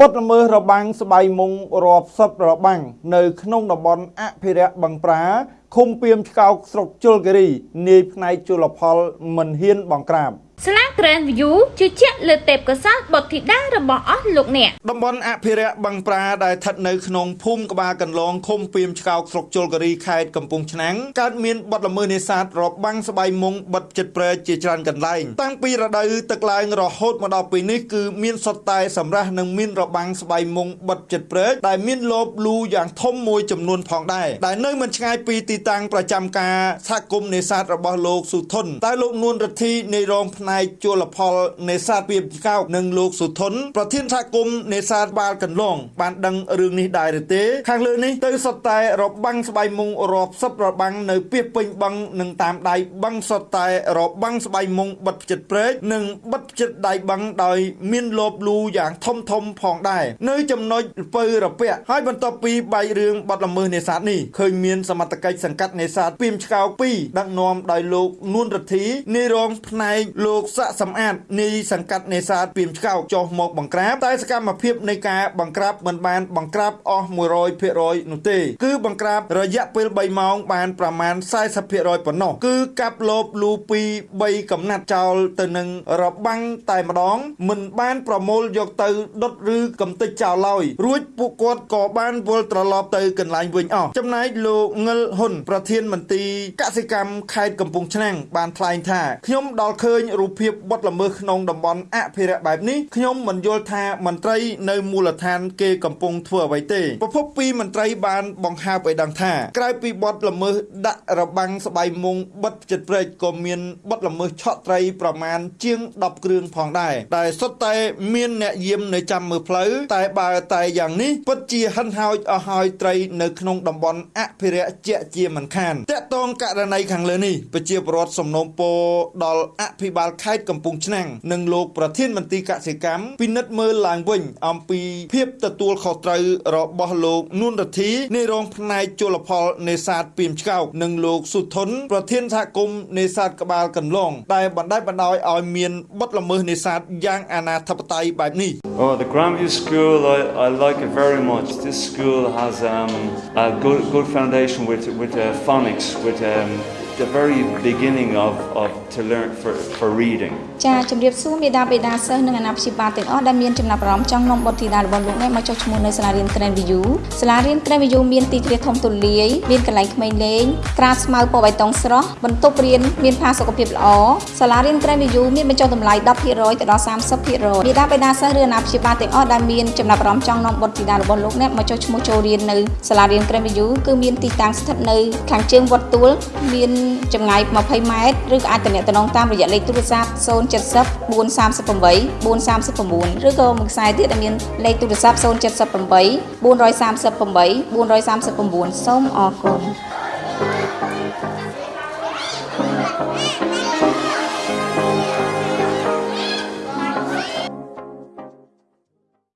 បទល្មើសរបាំងស្បៃមុងរាប់សិបរបាំងនៅក្នុងតំបន់អភិរក្សបឹងប្រា ឃុំពៀមឆ្កោកស្រុកជលគិរីនាយផ្នែកជលផលមិនហ៊ានបង្ក្រាបស្លា Grand View ជឿជាក់លើទេពកោសល្យបុត្រធីតារបស់អស់លោកអ្នកតំបន់អភិរក្សបឹងប្រាដែលស្ថិតនៅក្នុងភូមិក្បាលកន្លងឃុំពៀមឆ្កោកស្រុកជលគិរីខេត្តកំពង់ឆ្នាំងកើតមានបទល្មើសនេសាទរបាំងស្បៃមុងបិទចិត្តព្រែកជាច្រើនកន្លែងតាំងពីរដូវទឹកឡើងរហូតមកដល់ពេលនេះគឺមានសុទ្ធតែសម្រាប់និងមានរបាំងស្បៃមុងបិទចិត្តព្រែកដែលមានលបលូយ៉ាងធំមួយចំនួនផងដែរដែលនៅមិនឆ្ងាយពីទីតាំងប្រចាំការសហគមន៍នេសាទរបស់លោកសុធនតែលោកនួនរទ្ធីនៃរងផ្នែកជលផលនេសាទពីបកោកនិងលោកសុធនប្រធានសហគមន៍នេសាទបាល់កន្លង បានដឹងរឿងនេះដែរឬទេ ខាងលើនេះទៅសុទ្ធតែរបាំងស្បៃមុងរាប់សិបរបាំងនៅពីពេញបឹងនិងតាមដៃបឹងសុទ្ធតែរបាំងស្បៃមុងបិទចិត្តព្រែកនិងបិទចិត្តដៃបឹងដោយមានលបលូយ៉ាងធំធំផងដែរនៅចំណុចពៅរពាក់ហើយបន្ទាប់ពីបែករឿងបាត់ល្មើសនេសាទនេះឃើញមានសមត្ថកិច្ចសង្កាត់នេសាទពីមឆ្កោក2ដឹកនាំដោយលោកនួនរទ្ធីនាយរងផ្នែកលោកសាក់សំអាតនាយសង្កាត់នេសាទពីមឆ្កោកចុះមកបង្ក្រាបតែសកម្មភាពនៃការបង្ក្រាបមិនបានបង្ក្រាបអស់100%នោះទេគឺបង្ក្រាបរយៈពេល3ម៉ោងបានប្រមាណ40%ប៉ុណ្ណោះគឺកាប់លបលូពី3កំណាត់ចោលទៅនឹងរបាំងតែម្ដង មិនបានប្រមូលយកទៅដុតឬកំទេចចោលឡើយរួចពួកគាត់ក៏បានវិលត្រឡប់ទៅកន្លែងវិញអស់ចំណែកលោកងិលហ៊ុនប្រធានមន្ត្រីកសិកម្មខេត្តកំពង់ឆ្នាំងបានថ្លែងថាខ្ញុំដល់ឃើញរូបភាពបទល្មើសក្នុងតំបន់អភិរក្សបែបនេះខ្ញុំមិនយល់ថាមន្ត្រីនៅមូលដ្ឋានគេកំពុងធ្វើអ្វីទេប្រពន្ធពីមន្ត្រីបានបង្ហើបឲ្យដឹងថាក្រៅពីបទល្មើសដាក់របាំងស្បៃមុងបិទចិត្តព្រែកក៏មានបទល្មើសឆក់ត្រីប្រមាណជាង10គ្រឿងផងដែរដែលសុទ្ធតែមានអ្នកយាមនៅចាំមើលផ្លូវតែបើតែយ៉ាងនេះពិតជាហិនហោចអស់ហើយត្រីនៅក្នុងតំបន់អភិរក្សជាជាមិនខានតកតងករណីខាងលើនេះប្រជាពលរដ្ឋសំណូមពរដល់អភិបាលខេត្តកំពង់ឆ្នាំងនិងលោកប្រធានមន្ត្រីកសិកម្មពិនិត្យមើលឡើងវិញអំពីភាពទទួលខុសត្រូវរបស់លោកនួនរទ្ធីនៃរងផ្នែកជលផលនេសាទពីមឆ្កោកនិងលោកសុធនប្រធានសហគមន៍នេសាទក្បាលកន្លងដែលបណ្ដេញបណ្ដោយឲ្យមានបទល្មើសនេសាទយ៉ាងអនាធិបតេយ្យបែបនេះ Oh the Grandview School I I like it very much. This school has um a good good foundation with with uh, phonics with um the very beginning of of to learn for for reading ចាជំរាបសួរមេដាបេដាសិស្សនិងអាណាព្យាបាលទាំងអស់ដែលមានចំណាប់អារម្មណ៍ចង់នាំបុត្រធីតារបស់លោកនេះមកចុះឈ្មោះនៅសាលារៀន Grand View សាលារៀន Grand View មានទីធ្លាធំទូលាយមានកន្លែងក្មេងលេងត្រាស្មៅពណ៌បៃតងស្រស់បន្ទប់រៀនមានផាសុកភាពល្អសាលារៀន Grand View មានបញ្ចុះតម្លៃ10%ទៅដល់30%មេដាបេដាសិស្សឬអាណាព្យាបាលទាំងអស់ដែលមានចំណាប់អារម្មណ៍ចង់នាំបុត្រធីតារបស់លោកនេះមកចុះឈ្មោះចូលរៀននៅសាលារៀន Grand View គឺមានទីតាំងស្ថិតនៅខាងជើងវត្តទួលមានចម្ងាយ20ម៉ែត្រឬក៏អាចទំនាក់ទំនងតាមរយៈលេខទូរស័ព្ទ070 438 439ឬក៏មួយខ្សែទៀតដែលមានលេខទូរស័ព្ទ078 438 439សូមអរគុណ